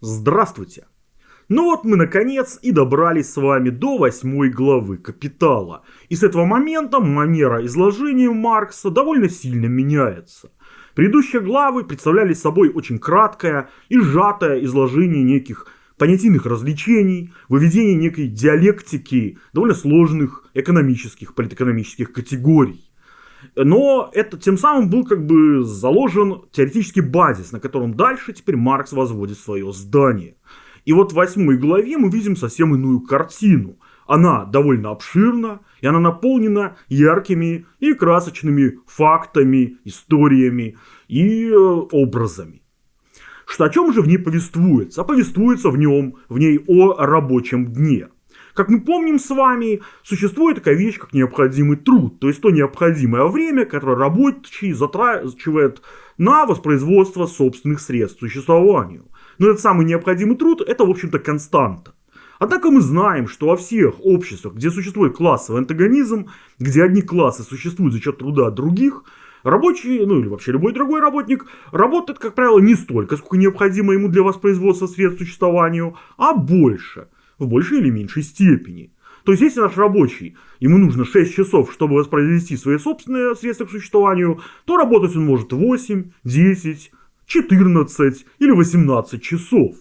Здравствуйте! Ну вот мы наконец и добрались с вами до восьмой главы «Капитала». И с этого момента манера изложения Маркса довольно сильно меняется. Предыдущие главы представляли собой очень краткое и сжатое изложение неких понятийных развлечений, выведение некой диалектики довольно сложных экономических, политэкономических категорий. Но это тем самым был как бы заложен теоретический базис, на котором дальше теперь Маркс возводит свое здание. И вот в восьмой главе мы видим совсем иную картину. Она довольно обширна, и она наполнена яркими и красочными фактами, историями и э, образами. Что о чем же в ней повествуется? А повествуется в нем, в ней о рабочем дне – как мы помним с вами, существует такая вещь, как необходимый труд, то есть то необходимое время, которое рабочий затрачивает на воспроизводство собственных средств существованию. Но этот самый необходимый труд – это, в общем-то, константа. Однако мы знаем, что во всех обществах, где существует классовый антагонизм, где одни классы существуют за счет труда других, рабочий, ну или вообще любой другой работник, работает, как правило, не столько, сколько необходимо ему для воспроизводства средств существованию, а больше – в большей или меньшей степени. То есть, если наш рабочий, ему нужно 6 часов, чтобы воспроизвести свои собственные средства к существованию, то работать он может 8, 10, 14 или 18 часов.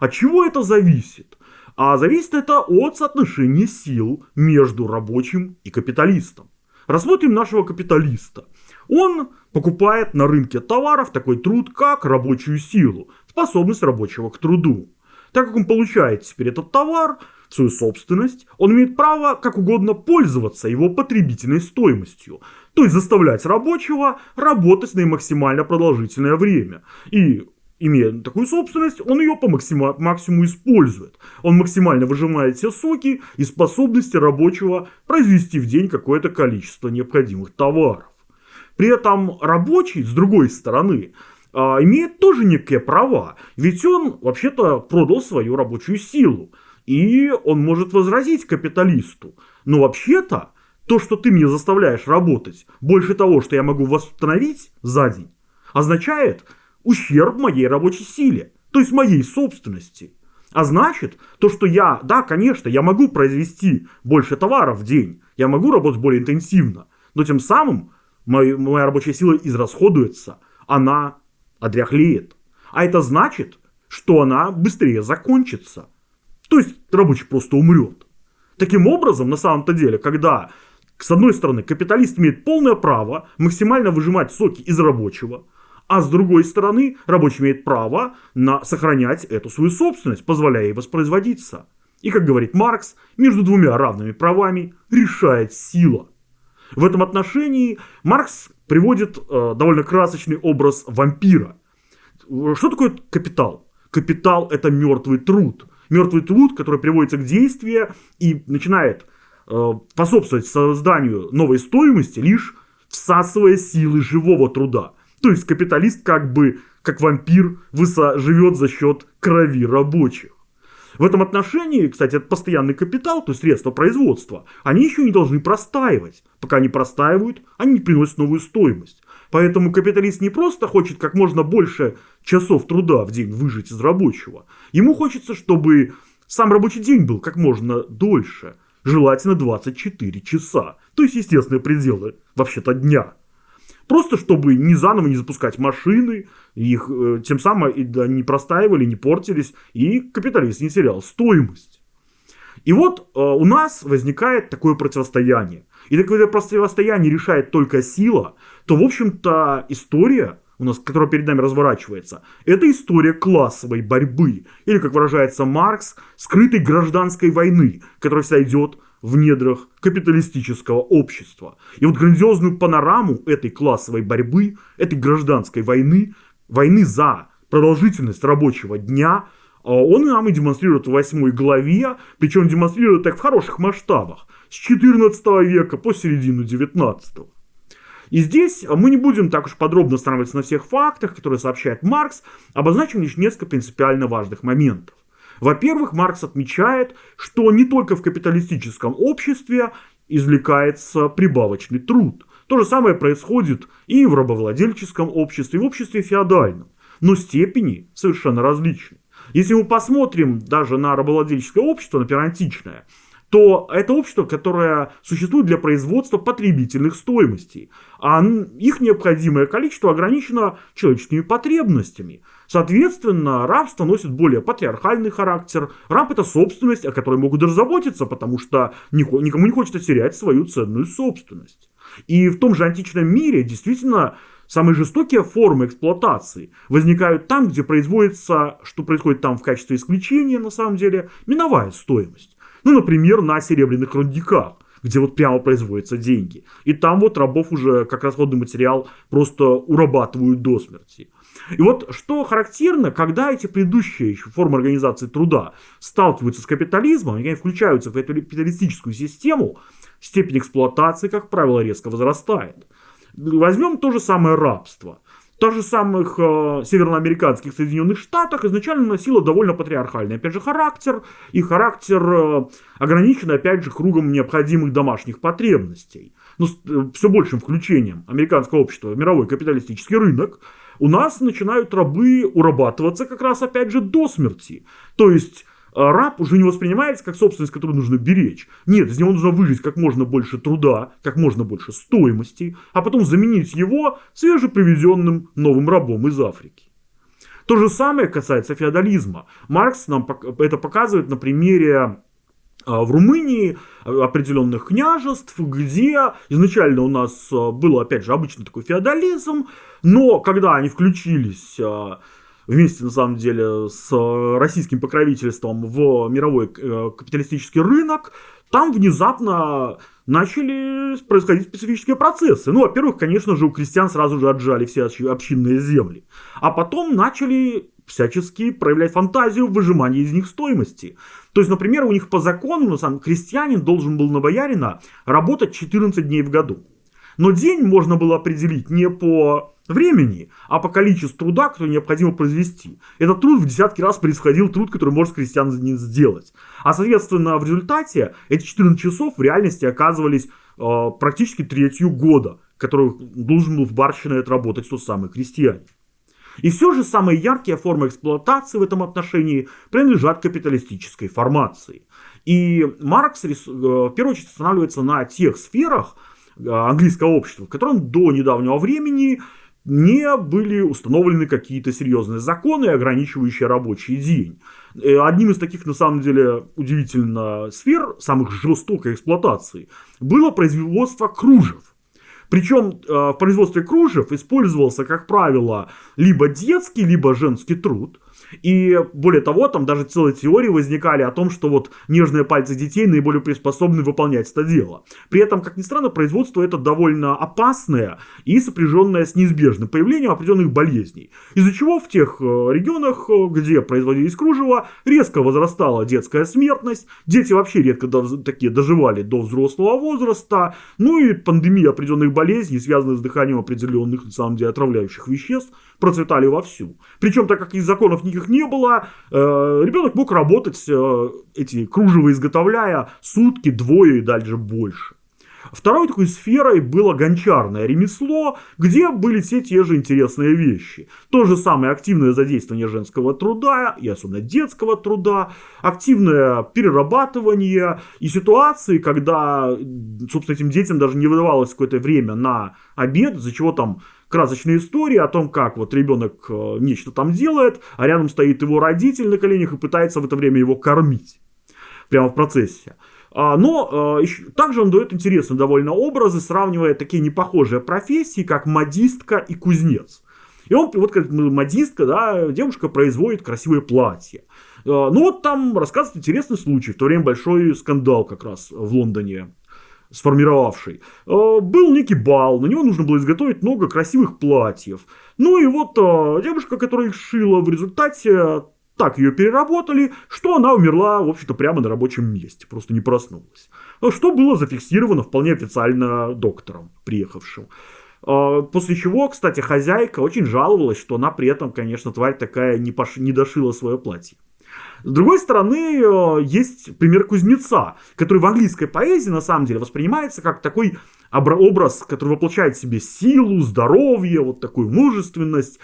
От чего это зависит? А зависит это от соотношения сил между рабочим и капиталистом. Рассмотрим нашего капиталиста. Он покупает на рынке товаров такой труд, как рабочую силу, способность рабочего к труду. Так как он получает теперь этот товар свою собственность, он имеет право как угодно пользоваться его потребительной стоимостью. То есть заставлять рабочего работать на максимально продолжительное время. И имея такую собственность, он ее по максима, максимуму использует. Он максимально выжимает все соки и способности рабочего произвести в день какое-то количество необходимых товаров. При этом рабочий, с другой стороны, имеет тоже некие права. Ведь он вообще-то продал свою рабочую силу. И он может возразить капиталисту. Но вообще-то, то, что ты меня заставляешь работать, больше того, что я могу восстановить за день, означает ущерб моей рабочей силе, то есть моей собственности. А значит, то, что я, да, конечно, я могу произвести больше товаров в день, я могу работать более интенсивно, но тем самым моя, моя рабочая сила израсходуется, она одряхлеет. А это значит, что она быстрее закончится. То есть рабочий просто умрет. Таким образом, на самом-то деле, когда с одной стороны капиталист имеет полное право максимально выжимать соки из рабочего, а с другой стороны рабочий имеет право на сохранять эту свою собственность, позволяя ей воспроизводиться. И, как говорит Маркс, между двумя равными правами решает сила. В этом отношении Маркс приводит э, довольно красочный образ вампира. Что такое капитал? Капитал это мертвый труд. Мертвый труд, который приводится к действию и начинает э, способствовать созданию новой стоимости, лишь всасывая силы живого труда. То есть капиталист как бы, как вампир, живет за счет крови рабочих. В этом отношении, кстати, это постоянный капитал, то есть средства производства, они еще не должны простаивать. Пока они простаивают, они не приносят новую стоимость. Поэтому капиталист не просто хочет как можно больше часов труда в день выжить из рабочего. Ему хочется, чтобы сам рабочий день был как можно дольше. Желательно 24 часа. То есть естественные пределы вообще-то дня. Просто чтобы не заново не запускать машины, их э, тем самым и, да, не простаивали, не портились, и капиталист не терял стоимость. И вот э, у нас возникает такое противостояние. И такое противостояние решает только сила, то, в общем-то, история, у нас, которая перед нами разворачивается, это история классовой борьбы. Или, как выражается Маркс, скрытой гражданской войны, которая вся идет в недрах капиталистического общества. И вот грандиозную панораму этой классовой борьбы, этой гражданской войны, войны за продолжительность рабочего дня, а, он нам и демонстрирует в восьмой главе, причем демонстрирует так в хороших масштабах, с 14 века по середину 19 и здесь мы не будем так уж подробно останавливаться на всех фактах, которые сообщает Маркс, обозначим лишь несколько принципиально важных моментов. Во-первых, Маркс отмечает, что не только в капиталистическом обществе извлекается прибавочный труд. То же самое происходит и в рабовладельческом обществе, и в обществе феодальном. Но степени совершенно различны. Если мы посмотрим даже на рабовладельческое общество, например, античное, то это общество, которое существует для производства потребительных стоимостей. А их необходимое количество ограничено человеческими потребностями. Соответственно, рабство носит более патриархальный характер. Раб это собственность, о которой могут даже заботиться, потому что никому не хочется терять свою ценную собственность. И в том же античном мире действительно самые жестокие формы эксплуатации возникают там, где производится, что происходит там в качестве исключения, на самом деле, миновая стоимость. Ну, например, на серебряных рудниках где вот прямо производятся деньги. И там вот рабов уже как расходный материал просто урабатывают до смерти. И вот что характерно, когда эти предыдущие еще формы организации труда сталкиваются с капитализмом, они включаются в эту капиталистическую систему, степень эксплуатации, как правило, резко возрастает. Возьмем то же самое рабство – даже же самых э, североамериканских Соединенных Штатах изначально носила довольно патриархальный, опять же, характер. И характер э, ограничен, опять же, кругом необходимых домашних потребностей. Но с э, все большим включением американского общества в мировой капиталистический рынок у нас начинают рабы урабатываться как раз, опять же, до смерти. То есть раб уже не воспринимается как собственность, которую нужно беречь. Нет, из него нужно выжить как можно больше труда, как можно больше стоимости, а потом заменить его свежепривезенным новым рабом из Африки. То же самое касается феодализма. Маркс нам это показывает на примере а, в Румынии определенных княжеств, где изначально у нас был, опять же, обычный такой феодализм, но когда они включились вместе, на самом деле, с российским покровительством в мировой э, капиталистический рынок, там внезапно начали происходить специфические процессы. Ну, во-первых, конечно же, у крестьян сразу же отжали все общинные земли. А потом начали всячески проявлять фантазию в выжимании из них стоимости. То есть, например, у них по закону, на самом крестьянин должен был на боярина работать 14 дней в году. Но день можно было определить не по времени, а по количеству труда, который необходимо произвести. Этот труд в десятки раз происходил труд, который может крестьян сделать. А соответственно в результате эти 14 часов в реальности оказывались э, практически третью года, который должен был в барщине отработать тот самый крестьянин. И все же самые яркие формы эксплуатации в этом отношении принадлежат капиталистической формации. И Маркс э, в первую очередь останавливается на тех сферах э, английского общества, в котором до недавнего времени не были установлены какие-то серьезные законы, ограничивающие рабочий день. Э, одним из таких, на самом деле, удивительно сфер, самых жестокой эксплуатации, было производство кружев. Причем э, в производстве кружев использовался, как правило, либо детский, либо женский труд. И более того, там даже целые теории возникали о том, что вот нежные пальцы детей наиболее приспособлены выполнять это дело. При этом, как ни странно, производство это довольно опасное и сопряженное с неизбежным появлением определенных болезней. Из-за чего в тех э, регионах, э, где производились кружева, резко возрастала детская смертность, дети вообще редко такие доживали до взрослого возраста, ну и пандемия определенных болезней, связанных с дыханием определенных, на самом деле, отравляющих веществ, процветали вовсю. Причем, так как из законов никаких не было, э, ребенок мог работать, э, эти кружева изготовляя сутки, двое и дальше больше. Второй такой сферой было гончарное ремесло, где были все те же интересные вещи. То же самое активное задействование женского труда и особенно детского труда, активное перерабатывание и ситуации, когда, собственно, этим детям даже не выдавалось какое-то время на обед, из-за чего там красочные истории о том, как вот ребенок э, нечто там делает, а рядом стоит его родитель на коленях и пытается в это время его кормить. Прямо в процессе. А, но э, также он дает интересные довольно образы, сравнивая такие непохожие профессии, как модистка и кузнец. И он, вот как модистка, да, девушка производит красивые платья. Э, ну вот там рассказывает интересный случай, в то время большой скандал как раз в Лондоне сформировавший, э, был некий бал, на него нужно было изготовить много красивых платьев. Ну и вот э, девушка, которая их шила, в результате так ее переработали, что она умерла, в общем-то, прямо на рабочем месте, просто не проснулась. Что было зафиксировано вполне официально доктором, приехавшим. После чего, кстати, хозяйка очень жаловалась, что она при этом, конечно, тварь такая не, пош... не дошила свое платье. С другой стороны, э, есть пример кузнеца, который в английской поэзии на самом деле воспринимается как такой образ, который воплощает в себе силу, здоровье, вот такую мужественность.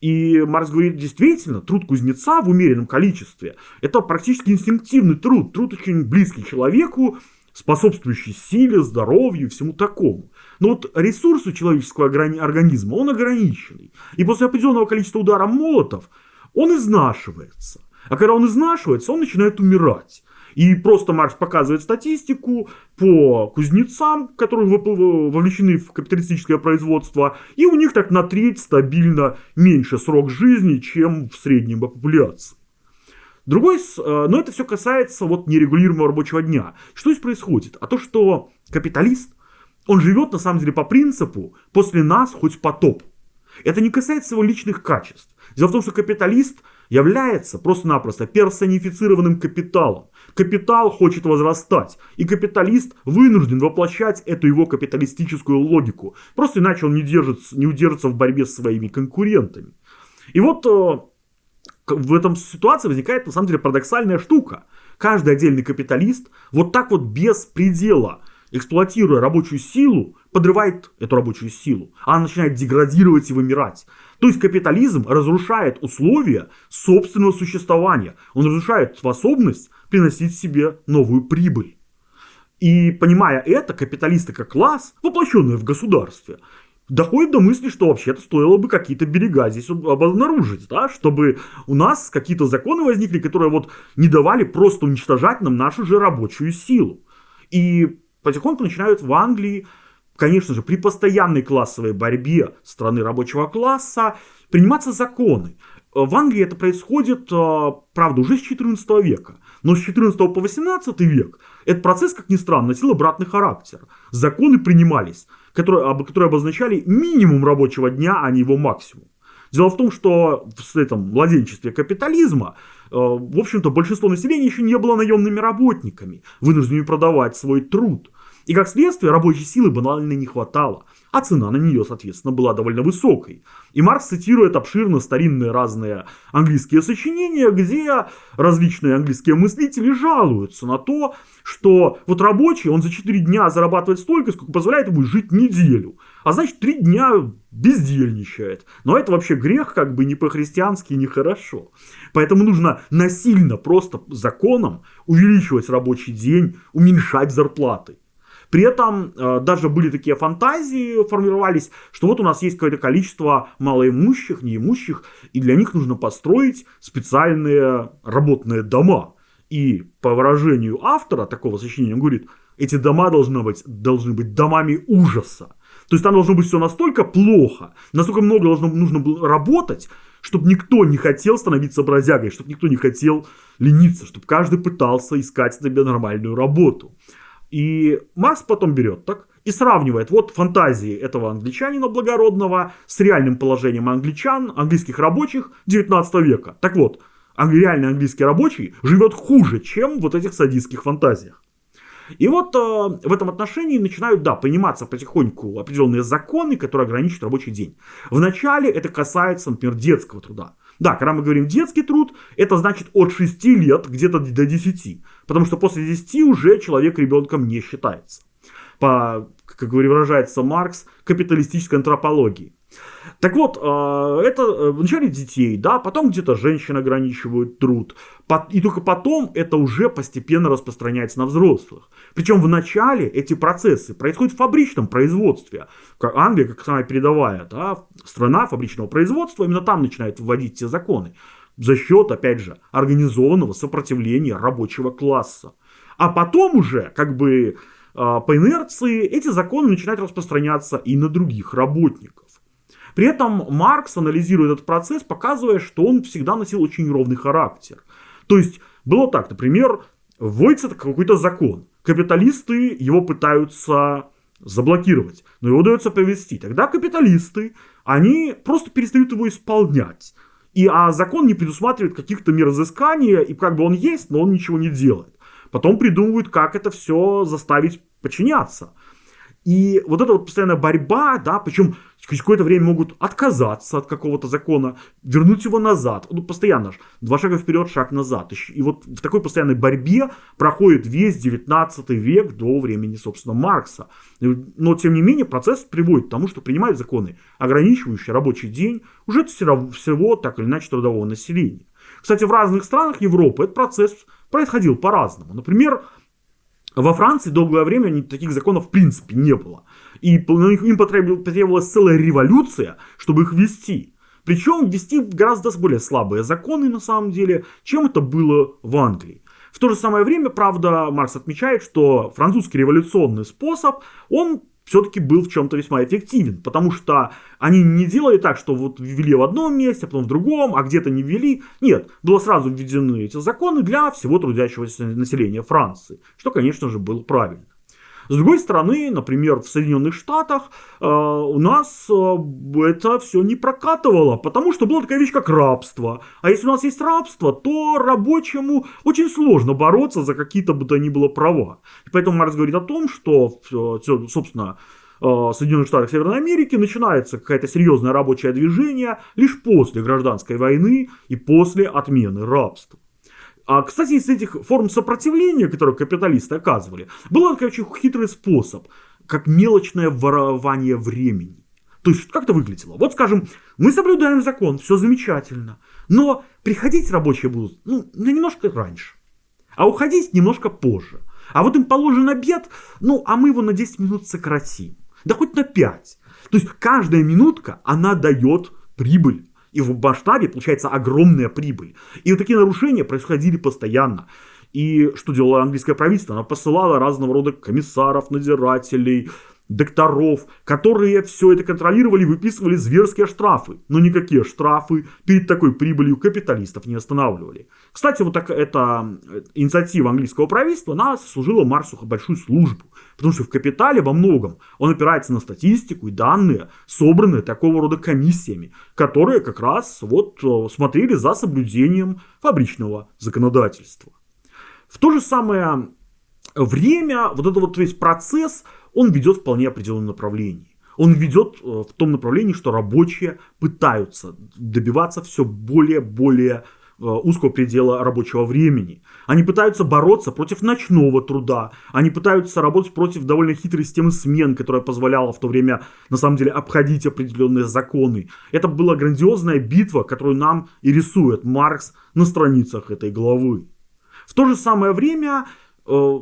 И Маркс говорит, действительно, труд кузнеца в умеренном количестве – это практически инстинктивный труд, труд очень близкий человеку, способствующий силе, здоровью и всему такому. Но вот ресурс у человеческого организма, он ограниченный. И после определенного количества ударов молотов он изнашивается. А когда он изнашивается, он начинает умирать. И просто Маркс показывает статистику по кузнецам, которые вовлечены в капиталистическое производство, и у них так на треть стабильно меньше срок жизни, чем в среднем по популяции. Другой, э, но это все касается вот нерегулируемого рабочего дня. Что здесь происходит? А то, что капиталист, он живет на самом деле по принципу «после нас хоть потоп». Это не касается его личных качеств. Дело в том, что капиталист является просто-напросто персонифицированным капиталом. Капитал хочет возрастать, и капиталист вынужден воплощать эту его капиталистическую логику. Просто иначе он не, держится, не удержится в борьбе с своими конкурентами. И вот э, в этом ситуации возникает на самом деле парадоксальная штука. Каждый отдельный капиталист вот так вот без предела эксплуатируя рабочую силу, подрывает эту рабочую силу. Она начинает деградировать и вымирать. То есть капитализм разрушает условия собственного существования. Он разрушает способность приносить себе новую прибыль. И понимая это, капиталисты как класс, воплощенные в государстве, доходят до мысли, что вообще-то стоило бы какие-то берега здесь обнаружить, да, чтобы у нас какие-то законы возникли, которые вот не давали просто уничтожать нам нашу же рабочую силу. И потихоньку начинают в Англии, конечно же, при постоянной классовой борьбе страны рабочего класса приниматься законы. В Англии это происходит, э, правда, уже с 14 века. Но с 14 по 18 век этот процесс, как ни странно, носил обратный характер. Законы принимались, которые, которые обозначали минимум рабочего дня, а не его максимум. Дело в том, что в этом младенчестве капитализма, э, в общем-то, большинство населения еще не было наемными работниками, вынужденными продавать свой труд. И как следствие рабочей силы банально не хватало, а цена на нее, соответственно, была довольно высокой. И Маркс цитирует обширно старинные разные английские сочинения, где различные английские мыслители жалуются на то, что вот рабочий, он за 4 дня зарабатывает столько, сколько позволяет ему жить неделю. А значит, 3 дня бездельничает. Но это вообще грех, как бы не по-христиански, нехорошо. Поэтому нужно насильно, просто законом увеличивать рабочий день, уменьшать зарплаты. При этом э, даже были такие фантазии, формировались, что вот у нас есть какое-то количество малоимущих, неимущих, и для них нужно построить специальные работные дома. И по выражению автора такого сочинения, он говорит, эти дома должны быть, должны быть домами ужаса. То есть там должно быть все настолько плохо, настолько много должно, нужно было работать, чтобы никто не хотел становиться бродягой, чтобы никто не хотел лениться, чтобы каждый пытался искать себе нормальную работу. И Марс потом берет так и сравнивает вот фантазии этого англичанина благородного с реальным положением англичан, английских рабочих 19 века. Так вот, реальный английский рабочий живет хуже, чем вот этих садистских фантазиях. И вот э, в этом отношении начинают, да, приниматься потихоньку определенные законы, которые ограничивают рабочий день. Вначале это касается, например, детского труда. Да, когда мы говорим детский труд, это значит от 6 лет где-то до 10. Потому что после 10 уже человек ребенком не считается. По, как выражается Маркс, капиталистической антропологии. Так вот, э, это э, вначале детей, да, потом где-то женщин ограничивают труд, и только потом это уже постепенно распространяется на взрослых. Причем в начале эти процессы происходят в фабричном производстве. Англия, как самая передовая да, страна фабричного производства, именно там начинает вводить те законы. За счет, опять же, организованного сопротивления рабочего класса. А потом уже, как бы э, по инерции, эти законы начинают распространяться и на других работников. При этом Маркс анализирует этот процесс, показывая, что он всегда носил очень ровный характер. То есть было так, например, вводится какой-то закон. Капиталисты его пытаются заблокировать, но его удается повести. Тогда капиталисты, они просто перестают его исполнять. И, а закон не предусматривает каких-то мер изыскания, и как бы он есть, но он ничего не делает. Потом придумывают, как это все заставить подчиняться. И вот эта вот постоянная борьба, да, причем через какое-то время могут отказаться от какого-то закона, вернуть его назад. Ну, постоянно же. Два шага вперед, шаг назад. И вот в такой постоянной борьбе проходит весь 19 век до времени, собственно, Маркса. Но, тем не менее, процесс приводит к тому, что принимают законы, ограничивающие рабочий день уже всего, так или иначе, трудового населения. Кстати, в разных странах Европы этот процесс происходил по-разному. Например, во Франции долгое время таких законов в принципе не было. И им потребовалась целая революция, чтобы их ввести. Причем ввести гораздо более слабые законы на самом деле, чем это было в Англии. В то же самое время, правда, Маркс отмечает, что французский революционный способ, он все-таки был в чем-то весьма эффективен, потому что они не делали так, что вот ввели в одном месте, а потом в другом, а где-то не ввели. Нет, было сразу введены эти законы для всего трудящегося населения Франции, что, конечно же, было правильно. С другой стороны, например, в Соединенных Штатах э, у нас э, это все не прокатывало, потому что была такая вещь, как рабство. А если у нас есть рабство, то рабочему очень сложно бороться за какие-то бы то ни было права. И поэтому Маркс говорит о том, что, э, собственно, Соединенных Штатах Северной Америки начинается какое-то серьезное рабочее движение лишь после гражданской войны и после отмены рабства. А, кстати, из этих форм сопротивления, которые капиталисты оказывали, был такой очень хитрый способ, как мелочное ворование времени. То есть, как это выглядело? Вот, скажем, мы соблюдаем закон, все замечательно, но приходить рабочие будут, ну, немножко раньше, а уходить немножко позже. А вот им положен обед, ну, а мы его на 10 минут сократим. Да хоть на 5. То есть, каждая минутка, она дает прибыль. И в масштабе получается огромная прибыль. И вот такие нарушения происходили постоянно. И что делало английское правительство? Оно посылало разного рода комиссаров, надзирателей, докторов, которые все это контролировали выписывали зверские штрафы. Но никакие штрафы перед такой прибылью капиталистов не останавливали. Кстати, вот так, эта инициатива английского правительства, она служила Марсу большую службу. Потому что в капитале во многом он опирается на статистику и данные, собранные такого рода комиссиями, которые как раз вот э, смотрели за соблюдением фабричного законодательства. В то же самое время, вот этот вот весь процесс – он ведет вполне определенном направлении. Он ведет э, в том направлении, что рабочие пытаются добиваться все более-более э, узкого предела рабочего времени. Они пытаются бороться против ночного труда. Они пытаются работать против довольно хитрой системы смен, которая позволяла в то время, на самом деле, обходить определенные законы. Это была грандиозная битва, которую нам и рисует Маркс на страницах этой главы. В то же самое время э,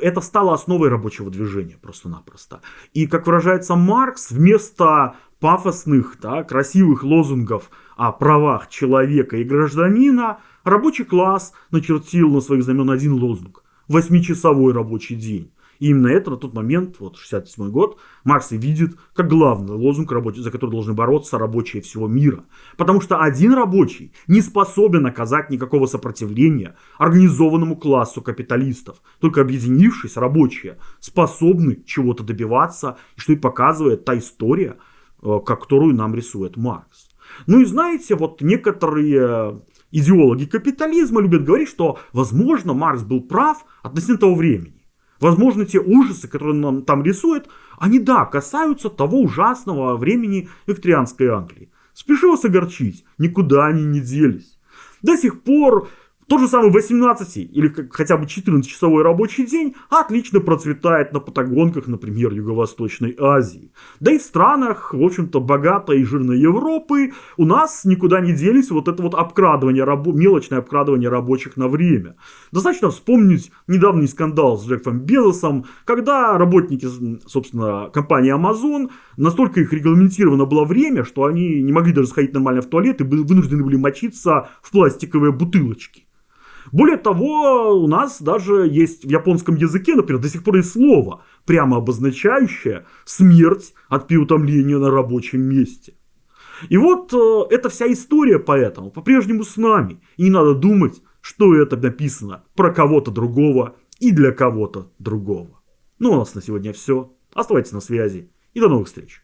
это стало основой рабочего движения просто-напросто. И, как выражается Маркс, вместо пафосных, да, красивых лозунгов о правах человека и гражданина, рабочий класс начертил на своих знамен один лозунг – восьмичасовой рабочий день. И именно это на тот момент, вот 67 год, Маркс и видит как главный лозунг, за который должны бороться рабочие всего мира. Потому что один рабочий не способен оказать никакого сопротивления организованному классу капиталистов. Только объединившись, рабочие способны чего-то добиваться, что и показывает та история, э, которую нам рисует Маркс. Ну и знаете, вот некоторые идеологи капитализма любят говорить, что, возможно, Маркс был прав относительно того времени. Возможно, те ужасы, которые нам там рисуют, они, да, касаются того ужасного времени викторианской Англии. Спешу вас огорчить, никуда они не делись. До сих пор тот же самый 18 или хотя бы 14-часовой рабочий день отлично процветает на патагонках, например, Юго-Восточной Азии. Да и в странах, в общем-то, богатой и жирной Европы у нас никуда не делись вот это вот обкрадывание, рабо- мелочное обкрадывание рабочих на время. Достаточно вспомнить недавний скандал с Джеффом Безосом, когда работники, собственно, компании Amazon, настолько их регламентировано было время, что они не могли даже сходить нормально в туалет и вынуждены были мочиться в пластиковые бутылочки. Более того, у нас даже есть в японском языке, например, до сих пор есть слово, прямо обозначающее смерть от переутомления на рабочем месте. И вот э, эта вся история поэтому по-прежнему с нами. И не надо думать, что это написано про кого-то другого и для кого-то другого. Ну, у нас на сегодня все. Оставайтесь на связи и до новых встреч.